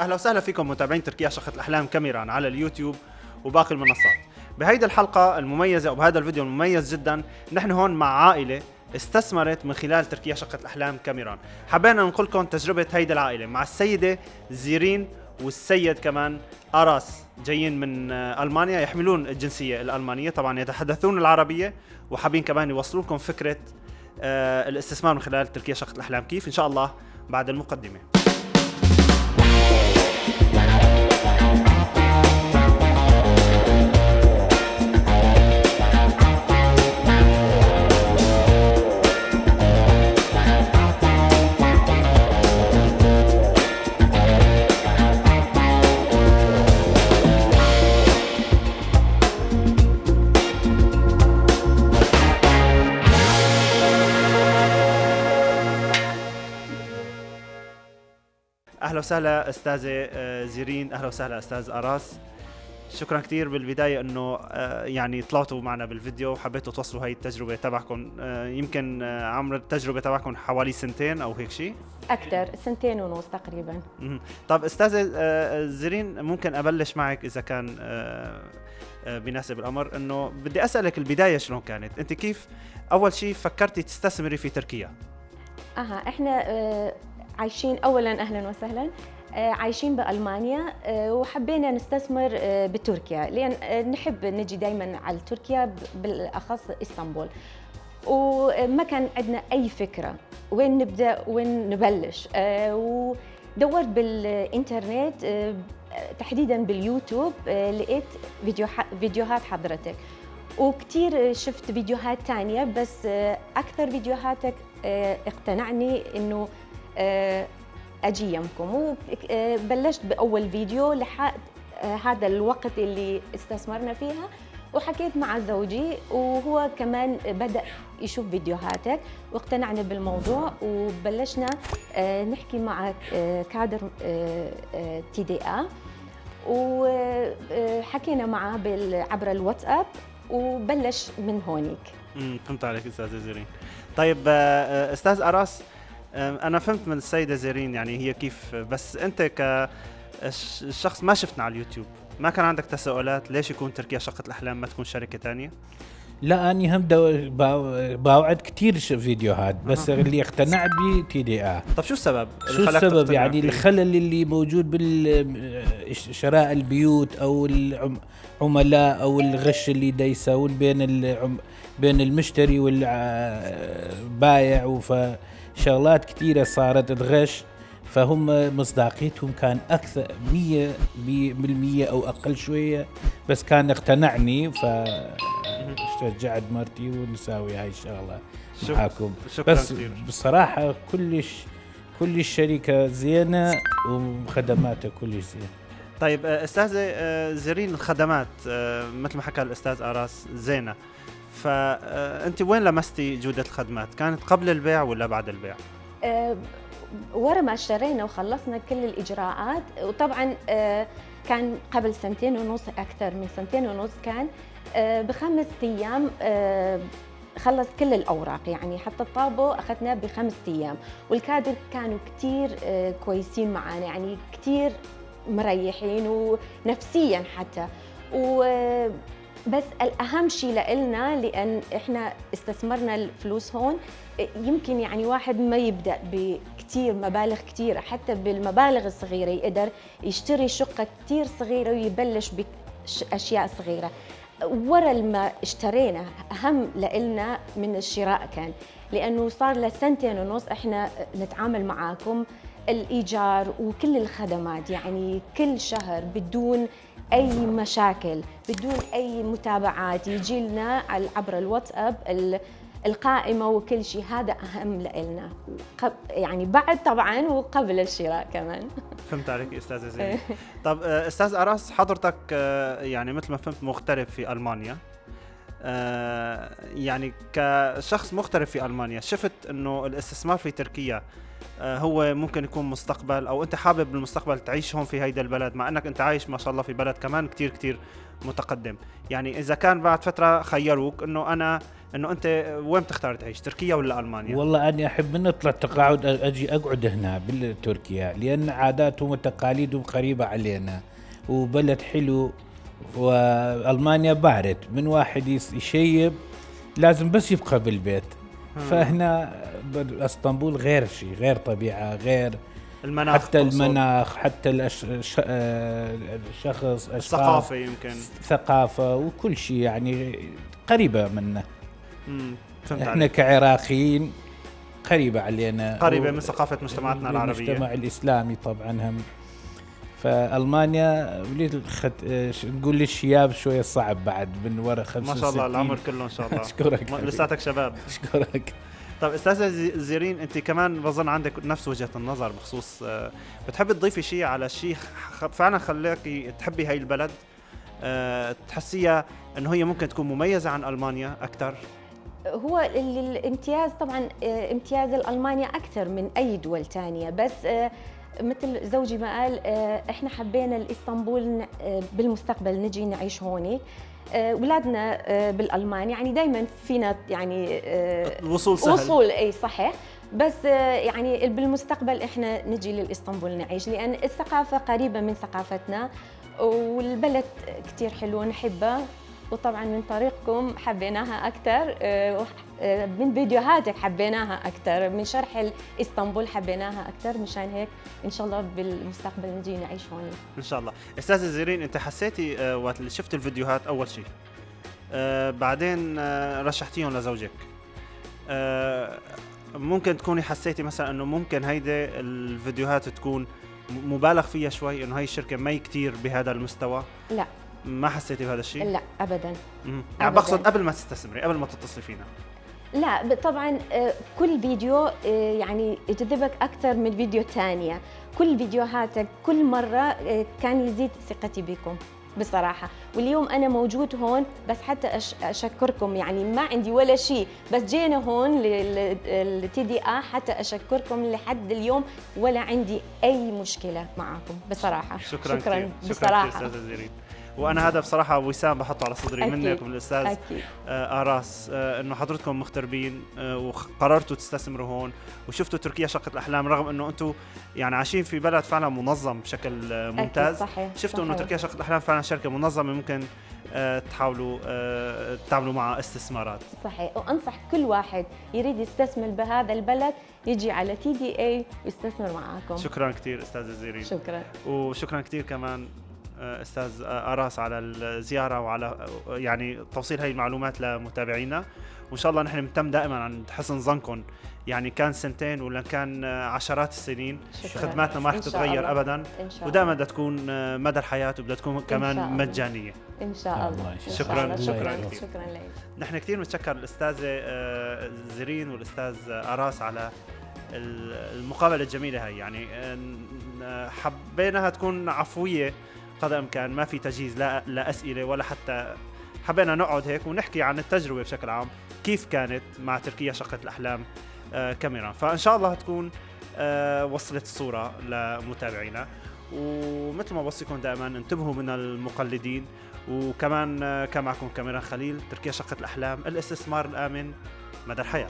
أهلا وسهلا فيكم متابعين تركيا شقة الأحلام كاميران على اليوتيوب وباقي المنصات. بهيدي الحلقة المميزة وبهذا الفيديو المميز جدا نحن هون مع عائلة استثمرت من خلال تركيا شقة الأحلام كاميران. حبينا ننقل لكم تجربة هيدي العائلة مع السيدة زيرين والسيد كمان أراس جايين من ألمانيا يحملون الجنسية الألمانية طبعا يتحدثون العربية وحابين كمان يوصلوا لكم فكرة آه، الاستثمار من خلال تركيا شقة الأحلام كيف؟ إن شاء الله بعد المقدمة. أهلا وسهلا أستاذة آه، زيرين. أهلا وسهلا أستاذ أراس. شكرا كثير بالبداية إنه آه، يعني طلعتوا معنا بالفيديو وحبيتوا توصلوا هاي التجربة تبعكم. آه، يمكن عمر التجربة تبعكم حوالي سنتين أو هيك شيء أكثر سنتين ونص تقريبا. طب أستاذة زيرين ممكن أبلش معك إذا كان بيناسب الأمر. إنه بدي أسألك البداية شلون كانت؟ أنت كيف أول شيء فكرتي تستثمري في تركيا؟ أها إحنا عايشين اولا أهلا وسهلا. آه، عايشين بألمانيا آه، وحبينا نستثمر آه، بتركيا. آه، نحب نجي دائما على تركيا ب- بالأخص إسطنبول. وما كان عندنا أي فكرة وين نبدأ وين نبلش. ودورت بالإنترنت آه، تحديدا باليوتيوب لقيت فيديو فيديوهات حضرتك. وكثير شفت فيديوهات تانية بس أكثر فيديوهاتك اقتنعني إنه آه، أجي يمكم وبلشت بأول فيديو لحد آه، هذا الوقت اللي استثمرنا فيها وحكيت مع زوجي وهو كمان بدأ يشوف فيديوهاتك واقتنعنا بالموضوع وبلشنا آه، نحكي مع آه، كادر تي دي آ وحكينا معه عبر الواتساب وبلش من هونيك. فهمت عليك استاذه زيرين. طيب آه، آه، أستاذ أراس آه، أنا فهمت من السيدة زيرين يعني هي كيف بس أنت كشخص ما شفتنا على اليوتيوب ما كان عندك تساؤلات ليش يكون تركيا شقة الأحلام ما تكون شركة تانية؟ لا أني هم باوعت كثير فيديوهات بس اللي اقتنعت به TDA طب شو السبب؟ شو السبب يعني فيه؟ الخلل اللي موجود بالشراء البيوت أو العملاء أو الغش اللي دا يساوون بين العم بين المشتري والبايع وفشغلات كثيرة صارت تغش فهم مصداقيتهم كان أكثر 100 بالمية أو أقل شوية. بس كان اقتنعني فشجعت مرتي ونساوي هاي الشغلة شك- معاكم. شكرا بس بصراحة كلش كل الشركة زينة وخدماتها كلش زينة. طيب أستاذة آه، زيرين الخدمات آه، مثل ما حكى الأستاذ أراس زينة. فانت وين لمستي جودة الخدمات؟ كانت قبل البيع ولا بعد البيع؟ آه، ورا ما اشترينا وخلصنا كل الإجراءات. وطبعا آه، كان قبل سنتين ونص أكثر من سنتين ونص كان آه، بخمس أيام آه، خلص كل الأوراق. يعني حتى الطابو أخذناه بخمس أيام. والكادر كانوا كثير آه، كويسين معنا يعني كثير مريحين ونفسيا حتى. و بس الأهم شيء لنا لأن إحنا استثمرنا الفلوس هون يمكن يعني واحد ما يبدأ بكثير مبالغ كثيره حتى بالمبالغ الصغيرة يقدر يشتري شقة كثير صغيرة ويبلش بأشياء صغيرة. ورا ما اشترينا أهم لنا من الشراء كان لأنه صار له سنتين ونص إحنا نتعامل معاكم الإيجار وكل الخدمات يعني كل شهر بدون أي مشاكل بدون أي متابعات. يجي لنا عبر الواتساب ال- القائمة وكل شيء. هذا أهم لنا يعني بعد طبعا وقبل الشراء كمان. فهمت عليك أستاذة زينه طب آه، أستاذ أراس حضرتك آه، يعني مثل ما فهمت مغترب في ألمانيا. آه، يعني كشخص مغترب في ألمانيا شفت إنه الاستثمار في تركيا هو ممكن يكون مستقبل أو أنت حابب بالمستقبل تعيش هون في هيدا البلد مع أنك أنت عايش ما شاء الله في بلد كمان كتير كتير متقدم. يعني إذا كان بعد فترة خيروك إنه أنا إنه أنت وين بتختار تعيش تركيا ولا ألمانيا؟ والله أني أحب من اطلع تقاعد أجي أقعد هنا بتركيا لأن عاداتهم وتقاليدهم قريبة علينا وبلد حلو وألمانيا بارد من واحد يشيب لازم بس يبقى بالبيت. فهنا اسطنبول غير شيء غير طبيعة غير المناخ حتى تقصد. المناخ حتى الأش... ش... آه، الشخص الثقافه يمكن. ثقافة وكل شيء يعني قريبة منا. فهمت إحنا عليك. كعراقيين قريبة علينا. قريبة و- من ثقافة مجتمعاتنا العربية. المجتمع الإسلامي طبعا هم فألمانيا وليد خد... آه، ش- نقول للشياب شوية صعب بعد من ورا 65 ما شاء الله العمر كله ان شاء الله. أشكرك. لساتك شباب. أشكرك. طيب أستاذة زي- زيرين أنت كمان بظن عندك نفس وجهة النظر بخصوص آه، بتحبي تضيفي شيء على شيء فعلا خلاكي تحبي هاي البلد آه، تحسيها إنه هي ممكن تكون مميزة عن ألمانيا أكثر هو ال- الامتياز طبعا امتياز المانيا أكثر من أي دول ثانية بس مثل زوجي ما قال آه، إحنا حبينا الإسطنبول آه، بالمستقبل نجي نعيش هون. آه، اولادنا آه، بالألمان. يعني دائما فينا يعني الوصول سهل. وصول إي صحيح. بس يعني بالمستقبل إحنا نجي للإسطنبول نعيش لأن الثقافة قريبة من ثقافتنا والبلد كثير حلو نحبها. وطبعا من طريقكم حبيناها أكثر من فيديوهاتك حبيناها أكثر من شرح إسطنبول حبيناها أكثر مشان هيك إن شاء الله بالمستقبل نجي نعيش هون إن شاء الله. أستاذة زيرين أنت حسيتي آه، وقت اللي شفت الفيديوهات أول شيء آه، بعدين آه، رشحتيهم لزوجك. آه، ممكن تكوني حسيتي مثلا إنه ممكن هيدي الفيديوهات تكون مبالغ فيها شوي إنه هاي الشركة ما كتير بهذا المستوى؟ لا. ما حسيتي بهذا الشيء؟ لا ابدا. مم. يعني. بقصد قبل ما تستثمري قبل ما تتصلي فينا. لا طبعا آه، كل فيديو آه، يعني يجذبك أكثر من فيديو ثانية. كل فيديوهاتك كل مرة آه، كان يزيد ثقتي بكم بصراحة. واليوم أنا موجود هون بس حتى أش أشكركم. يعني ما عندي ولا شيء. بس جينا هون للتي دي آ حتى أشكركم لحد اليوم. ولا عندي أي مشكلة معكم بصراحة. شكرا شكرا كتير. شكرا أستاذة زيرين. وأنا هذا بصراحه وسام بحطه على صدري أكيد. منك ومن الأستاذ. أكيد. آه، أراس. آه، إنه حضرتكم مغتربين آه، وقررتوا تستثمروا هون وشفتوا تركيا شقة الأحلام رغم إنه أنتم يعني عايشين في بلد فعلا منظم بشكل آه، ممتاز. أكيد صحيح شفتوا إنه. تركيا شقة الأحلام فعلا شركة منظمة ممكن آه، تحاولوا آه، تعملوا معها استثمارات. صحيح. وأنصح كل واحد يريد يستثمر بهذا البلد يجي على تي دي اي ويستثمر معاكم. شكرا كثير استاذه زيرين شكرا. وشكرا كثير كمان أستاذ آه، أراس على الزيارة وعلى آه، يعني توصيل هاي المعلومات لمتابعينا. وإن شاء الله نحن بنتم دائما عند حسن ظنكم. يعني كان سنتين ولا كان آه، عشرات السنين شكرا. خدماتنا ما رح إن تتغير الله. ابدا. ودائما بدها تكون آه، مدى الحياة وبدها تكون كمان الله. مجانية. إن شاء الله. إن شكراً، شاء الله. شكراً شكرا. شكرا لك. نحن كثير بنتشكر الاستاذه آه، زرين والأستاذ آه، أراس على ال- المقابلة الجميلة هاي. يعني آه، حبيناها تكون عفوية. قدر الامكان ما في تجهيز لا لا أسئلة ولا حتى حبينا نقعد هيك ونحكي عن التجربة بشكل عام. كيف كانت مع تركيا شقة الأحلام؟ آه، كاميرا. فإن شاء الله تكون آه، وصلت الصورة لمتابعينا. ومثل ما بوصيكم دائما انتبهوا من المقلدين. وكمان آه، كان معكم كاميرا خليل تركيا شقة الأحلام الاستثمار الآمن مدى الحياة.